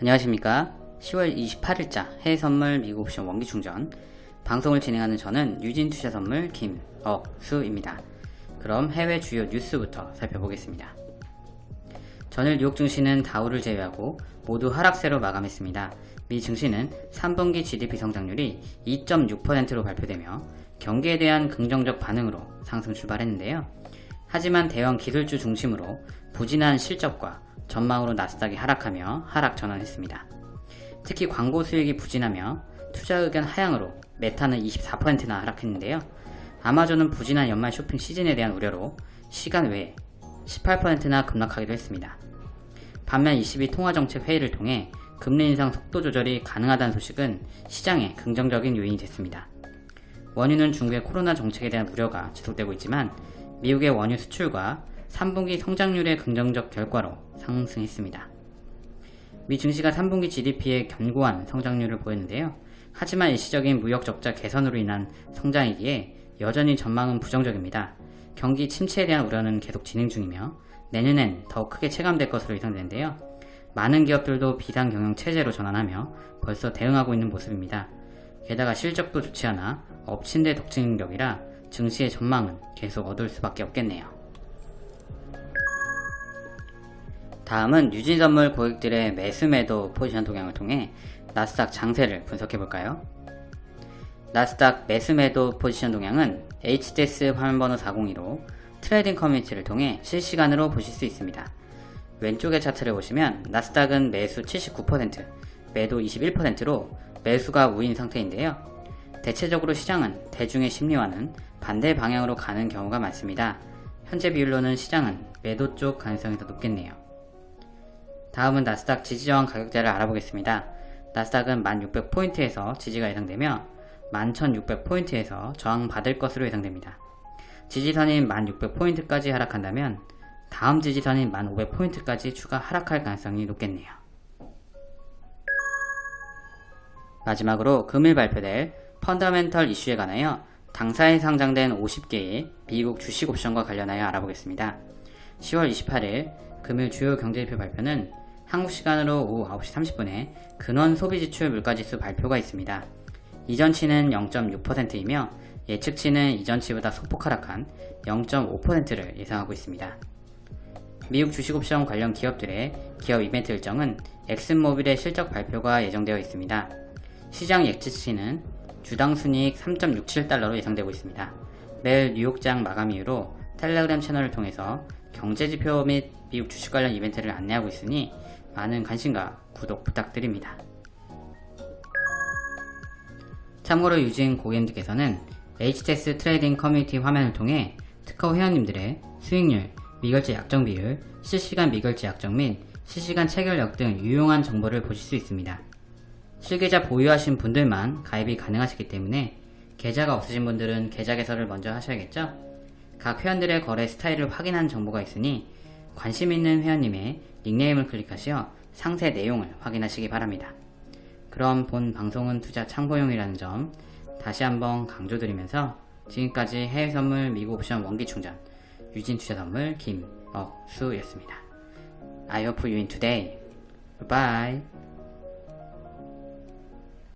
안녕하십니까. 10월 28일자 해외선물 미국 옵션 원기충전. 방송을 진행하는 저는 유진투자선물 김억수입니다. 그럼 해외 주요 뉴스부터 살펴보겠습니다. 전일 뉴욕 증시는 다우를 제외하고 모두 하락세로 마감했습니다. 미 증시는 3분기 GDP 성장률이 2.6%로 발표되며 경기에 대한 긍정적 반응으로 상승 출발했는데요. 하지만 대형 기술주 중심으로 부진한 실적과 전망으로 나스닥이 하락하며 하락 전환했습니다. 특히 광고 수익이 부진하며 투자 의견 하향으로 메타는 24%나 하락했는데요. 아마존은 부진한 연말 쇼핑 시즌에 대한 우려로 시간 외에 18%나 급락하기도 했습니다. 반면 22 통화정책 회의를 통해 금리 인상 속도 조절이 가능하다는 소식은 시장에 긍정적인 요인이 됐습니다. 원유는 중국의 코로나 정책에 대한 우려가 지속되고 있지만 미국의 원유 수출과 3분기 성장률의 긍정적 결과로 상승했습니다. 미 증시가 3분기 GDP의 견고한 성장률을 보였는데요. 하지만 일시적인 무역 적자 개선으로 인한 성장이기에 여전히 전망은 부정적입니다. 경기 침체에 대한 우려는 계속 진행 중이며 내년엔 더 크게 체감될 것으로 예상되는데요. 많은 기업들도 비상 경영 체제로 전환하며 벌써 대응하고 있는 모습입니다. 게다가 실적도 좋지 않아 엎친 데 덕친 격이라 증시의 전망은 계속 어두울 수밖에 없겠네요. 다음은 유진 선물 고객들의 매수 매도 포지션 동향을 통해 나스닥 장세를 분석해볼까요? 나스닥 매수 매도 포지션 동향은 HTS 화면번호 402로 트레이딩 커뮤니티를 통해 실시간으로 보실 수 있습니다. 왼쪽의 차트를 보시면 나스닥은 매수 79%, 매도 21%로 매수가 우인 상태인데요. 대체적으로 시장은 대중의 심리와는 반대 방향으로 가는 경우가 많습니다. 현재 비율로는 시장은 매도 쪽 가능성이 더 높겠네요. 다음은 나스닥 지지저항 가격대를 알아보겠습니다. 나스닥은 1600포인트에서 지지가 예상되며 11600포인트에서 저항받을 것으로 예상됩니다. 지지선인 1600포인트까지 하락한다면 다음 지지선인 1500포인트까지 추가 하락할 가능성이 높겠네요. 마지막으로 금일 발표될 펀더멘털 이슈에 관하여 당사에 상장된 50개의 미국 주식 옵션과 관련하여 알아보겠습니다. 10월 28일 금일 주요 경제지표 발표는 한국 시간으로 오후 9시 30분에 근원 소비지출 물가지수 발표가 있습니다. 이전치는 0.6%이며 예측치는 이전치보다 소폭 하락한 0.5%를 예상하고 있습니다. 미국 주식옵션 관련 기업들의 기업 이벤트 일정은 엑슨모빌의 실적 발표가 예정되어 있습니다. 시장 예측치는 주당 순이익 3.67달러로 예상되고 있습니다. 매일 뉴욕장 마감 이후로 텔레그램 채널을 통해서 경제지표 및 미국 주식 관련 이벤트를 안내하고 있으니 많은 관심과 구독 부탁드립니다. 참고로 유진 고객님들께서는 HTS 트레이딩 커뮤니티 화면을 통해 특허 회원님들의 수익률, 미결제 약정 비율, 실시간 미결제 약정 및 실시간 체결력 등 유용한 정보를 보실 수 있습니다. 실계좌 보유하신 분들만 가입이 가능하시기 때문에 계좌가 없으신 분들은 계좌 개설을 먼저 하셔야겠죠? 각 회원들의 거래 스타일을 확인한 정보가 있으니 관심 있는 회원님의 닉네임을 클릭하시어 상세 내용을 확인하시기 바랍니다. 그럼 본 방송은 투자 참고용이라는 점 다시 한번 강조드리면서 지금까지 해외선물 미국 옵션 원기충전 유진투자선물 김억수였습니다. I hope you win today. Bye.